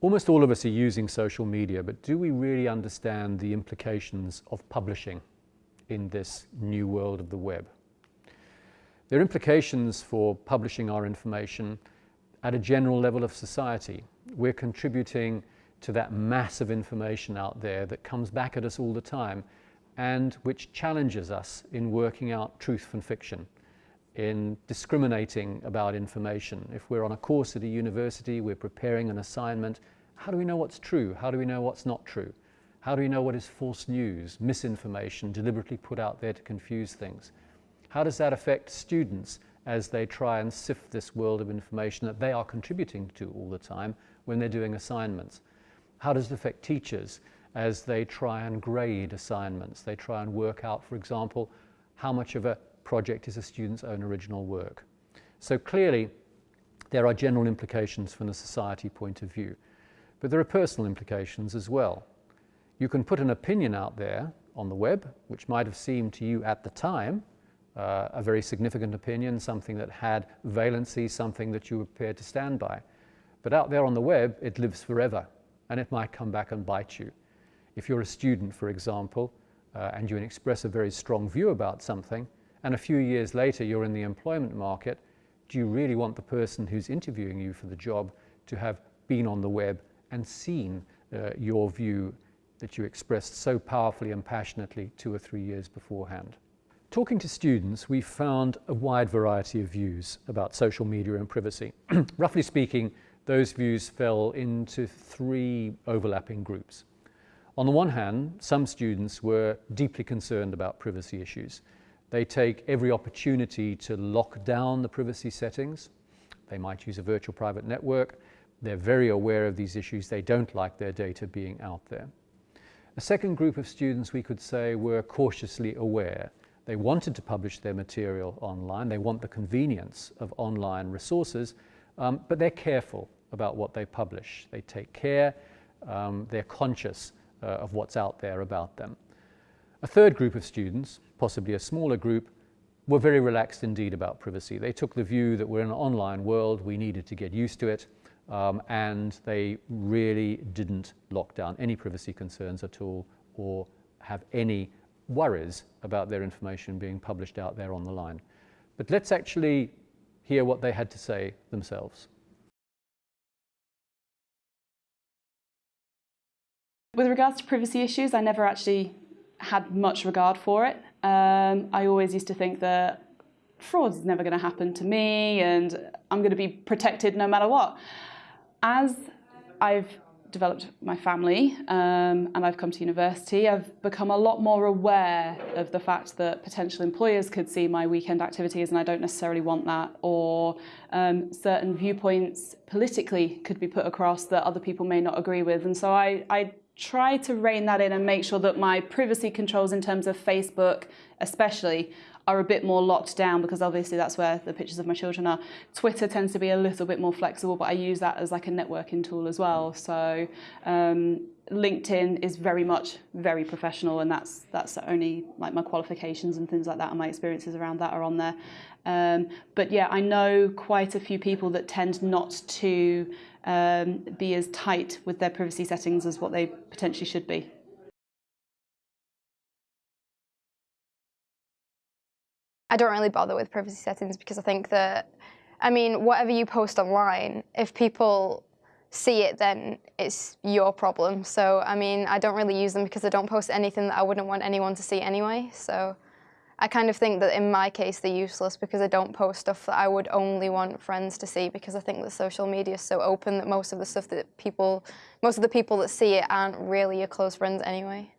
Almost all of us are using social media, but do we really understand the implications of publishing in this new world of the web? There are implications for publishing our information at a general level of society. We're contributing to that mass of information out there that comes back at us all the time and which challenges us in working out truth from fiction, in discriminating about information. If we're on a course at a university, we're preparing an assignment, how do we know what's true? How do we know what's not true? How do we know what is false news, misinformation, deliberately put out there to confuse things? How does that affect students as they try and sift this world of information that they are contributing to all the time when they're doing assignments? How does it affect teachers as they try and grade assignments? They try and work out, for example, how much of a project is a student's own original work. So clearly, there are general implications from the society point of view, but there are personal implications as well. You can put an opinion out there on the web, which might have seemed to you at the time uh, a very significant opinion, something that had valency, something that you were prepared to stand by. But out there on the web, it lives forever and it might come back and bite you. If you're a student, for example, uh, and you express a very strong view about something, and a few years later you're in the employment market, do you really want the person who's interviewing you for the job to have been on the web and seen uh, your view that you expressed so powerfully and passionately two or three years beforehand? Talking to students, we found a wide variety of views about social media and privacy. Roughly speaking, those views fell into three overlapping groups. On the one hand, some students were deeply concerned about privacy issues. They take every opportunity to lock down the privacy settings. They might use a virtual private network. They're very aware of these issues. They don't like their data being out there. A second group of students, we could say, were cautiously aware. They wanted to publish their material online. They want the convenience of online resources, um, but they're careful about what they publish. They take care, um, they're conscious uh, of what's out there about them. A third group of students, possibly a smaller group, were very relaxed indeed about privacy. They took the view that we're in an online world, we needed to get used to it, um, and they really didn't lock down any privacy concerns at all or have any worries about their information being published out there on the line. But let's actually hear what they had to say themselves. With regards to privacy issues, I never actually had much regard for it. Um, I always used to think that fraud is never going to happen to me and I'm going to be protected no matter what. As I've developed my family um, and I've come to university, I've become a lot more aware of the fact that potential employers could see my weekend activities and I don't necessarily want that, or um, certain viewpoints politically could be put across that other people may not agree with. And so I, I try to rein that in and make sure that my privacy controls in terms of Facebook especially are a bit more locked down because obviously that's where the pictures of my children are. Twitter tends to be a little bit more flexible but I use that as like a networking tool as well. So um, LinkedIn is very much very professional and that's that's only like my qualifications and things like that and my experiences around that are on there. Um, but yeah, I know quite a few people that tend not to um, be as tight with their privacy settings as what they potentially should be. I don't really bother with privacy settings because I think that, I mean, whatever you post online, if people see it, then it's your problem. So, I mean, I don't really use them because I don't post anything that I wouldn't want anyone to see anyway. So I kind of think that in my case they're useless because I don't post stuff that I would only want friends to see because I think that social media is so open that most of the stuff that people, most of the people that see it aren't really your close friends anyway.